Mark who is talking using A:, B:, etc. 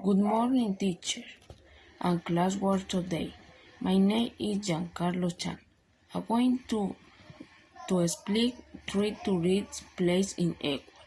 A: Good morning, teacher, and classwork today. My name is Giancarlo Chan. I'm going to, to explain three to read place in Ecuador.